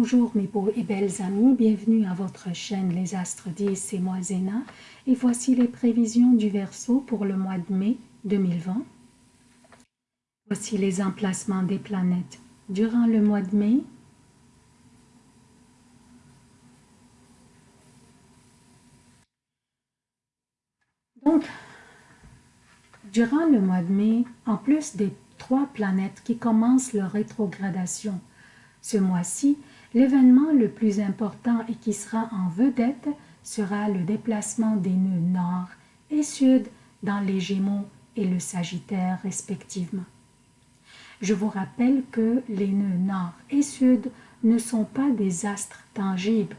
Bonjour mes beaux et belles amis, bienvenue à votre chaîne Les Astres 10, c'est moi Zéna et voici les prévisions du Verseau pour le mois de mai 2020. Voici les emplacements des planètes durant le mois de mai. Donc, durant le mois de mai, en plus des trois planètes qui commencent leur rétrogradation ce mois-ci, L'événement le plus important et qui sera en vedette sera le déplacement des nœuds nord et sud dans les Gémeaux et le Sagittaire respectivement. Je vous rappelle que les nœuds nord et sud ne sont pas des astres tangibles,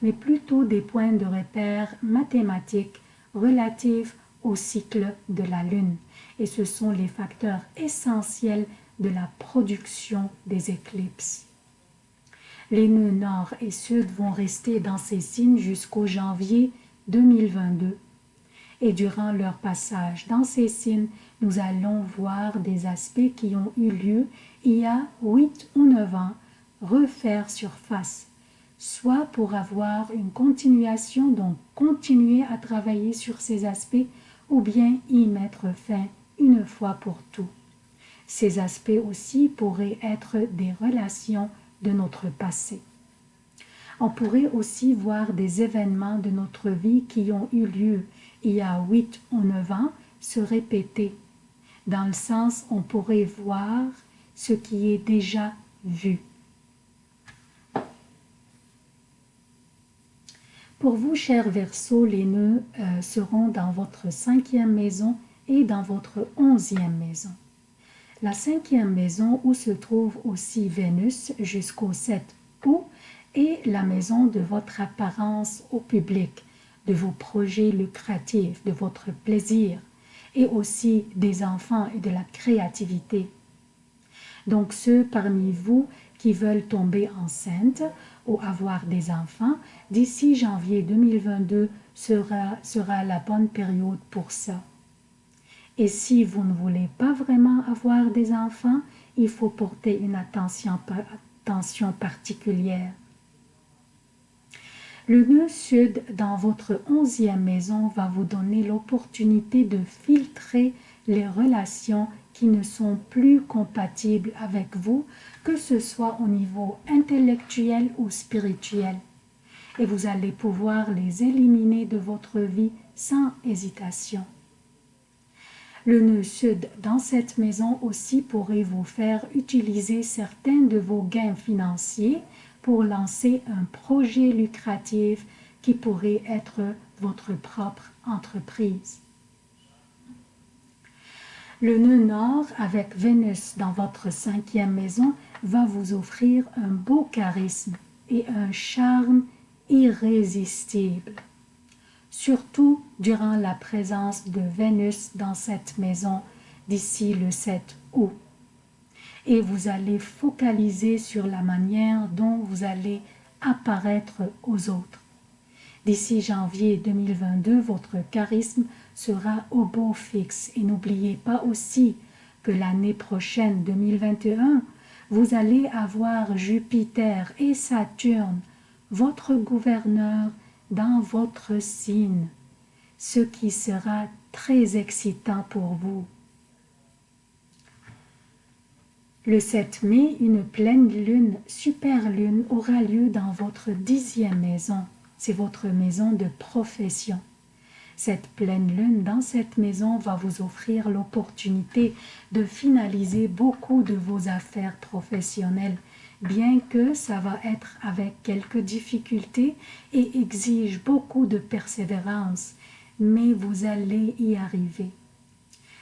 mais plutôt des points de repère mathématiques relatifs au cycle de la Lune, et ce sont les facteurs essentiels de la production des éclipses. Les nœuds nord et sud vont rester dans ces signes jusqu'au janvier 2022. Et durant leur passage dans ces signes, nous allons voir des aspects qui ont eu lieu il y a 8 ou 9 ans refaire surface, soit pour avoir une continuation, donc continuer à travailler sur ces aspects, ou bien y mettre fin une fois pour tout. Ces aspects aussi pourraient être des relations de notre passé. On pourrait aussi voir des événements de notre vie qui ont eu lieu il y a 8 ou 9 ans se répéter. Dans le sens, on pourrait voir ce qui est déjà vu. Pour vous, chers Verseaux, les nœuds euh, seront dans votre cinquième maison et dans votre onzième maison. La cinquième maison où se trouve aussi Vénus jusqu'au 7 août est la maison de votre apparence au public, de vos projets lucratifs, de votre plaisir et aussi des enfants et de la créativité. Donc ceux parmi vous qui veulent tomber enceinte ou avoir des enfants, d'ici janvier 2022 sera, sera la bonne période pour ça. Et si vous ne voulez pas vraiment avoir des enfants, il faut porter une attention, particulière. Le nœud sud dans votre onzième maison va vous donner l'opportunité de filtrer les relations qui ne sont plus compatibles avec vous, que ce soit au niveau intellectuel ou spirituel. Et vous allez pouvoir les éliminer de votre vie sans hésitation. Le nœud sud dans cette maison aussi pourrait vous faire utiliser certains de vos gains financiers pour lancer un projet lucratif qui pourrait être votre propre entreprise. Le nœud nord avec Vénus dans votre cinquième maison va vous offrir un beau charisme et un charme irrésistible surtout durant la présence de Vénus dans cette maison d'ici le 7 août. Et vous allez focaliser sur la manière dont vous allez apparaître aux autres. D'ici janvier 2022, votre charisme sera au beau fixe. Et n'oubliez pas aussi que l'année prochaine, 2021, vous allez avoir Jupiter et Saturne, votre gouverneur dans votre signe, ce qui sera très excitant pour vous. Le 7 mai, une pleine lune, super lune, aura lieu dans votre dixième maison. C'est votre maison de profession. Cette pleine lune dans cette maison va vous offrir l'opportunité de finaliser beaucoup de vos affaires professionnelles bien que ça va être avec quelques difficultés et exige beaucoup de persévérance, mais vous allez y arriver.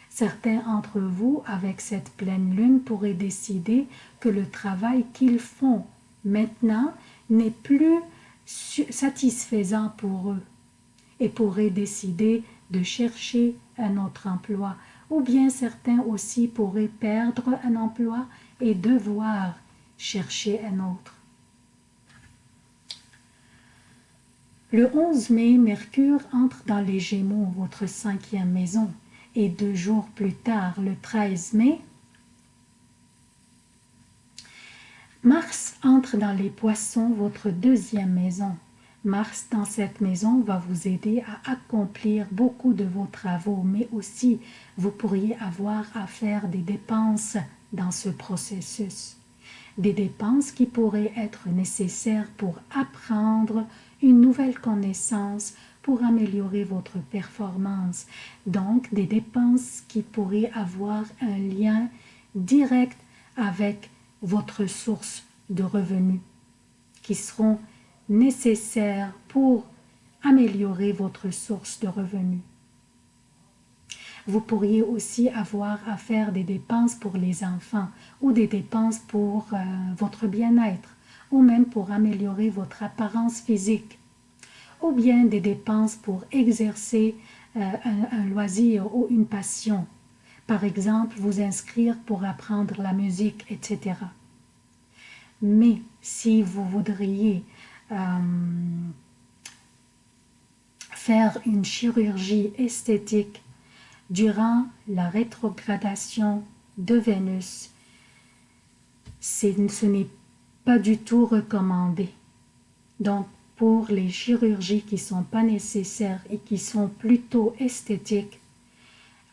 Certains d'entre vous, avec cette pleine lune, pourraient décider que le travail qu'ils font maintenant n'est plus satisfaisant pour eux et pourraient décider de chercher un autre emploi. Ou bien certains aussi pourraient perdre un emploi et devoir chercher un autre. Le 11 mai, Mercure entre dans les Gémeaux, votre cinquième maison, et deux jours plus tard, le 13 mai, Mars entre dans les poissons, votre deuxième maison. Mars dans cette maison va vous aider à accomplir beaucoup de vos travaux, mais aussi vous pourriez avoir à faire des dépenses dans ce processus. Des dépenses qui pourraient être nécessaires pour apprendre une nouvelle connaissance, pour améliorer votre performance. Donc, des dépenses qui pourraient avoir un lien direct avec votre source de revenus, qui seront nécessaires pour améliorer votre source de revenus. Vous pourriez aussi avoir à faire des dépenses pour les enfants ou des dépenses pour euh, votre bien-être ou même pour améliorer votre apparence physique ou bien des dépenses pour exercer euh, un, loisir ou une passion. Par exemple, vous inscrire pour apprendre la musique, etc. Mais si vous voudriez euh, faire une chirurgie esthétique durant la rétrogradation de Vénus, ce n'est pas du tout recommandé. Donc, pour les chirurgies qui ne sont pas nécessaires et qui sont plutôt esthétiques,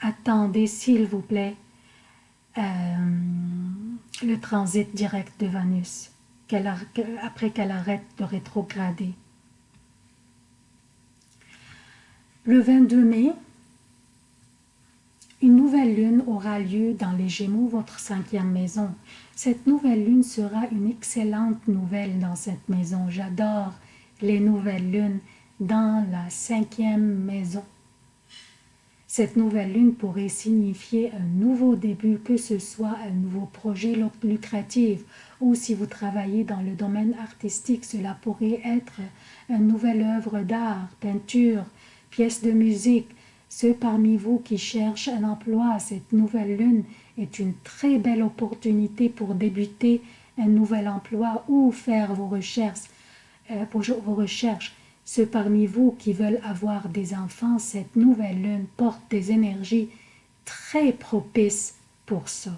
attendez s'il vous plaît euh, le transit direct de Vénus après qu'elle arrête de rétrograder. Le 22 mai, une nouvelle lune aura lieu dans les Gémeaux, votre cinquième maison. Cette nouvelle lune sera une excellente nouvelle dans cette maison. J'adore les nouvelles lunes dans la cinquième maison. Cette nouvelle lune pourrait signifier un nouveau début, que ce soit un nouveau projet lucratif ou si vous travaillez dans le domaine artistique, cela pourrait être une nouvelle œuvre d'art, peinture, pièce de musique, ceux parmi vous qui cherchent un emploi, cette nouvelle lune est une très belle opportunité pour débuter un nouvel emploi ou faire vos recherches. Euh, vos recherches. Ceux parmi vous qui veulent avoir des enfants, cette nouvelle lune porte des énergies très propices pour ça.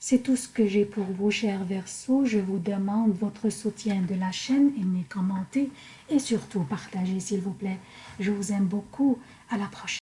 C'est tout ce que j'ai pour vous, chers Verseaux. Je vous demande votre soutien de la chaîne, aimez, commentez et surtout partagez, s'il vous plaît. Je vous aime beaucoup. À la prochaine.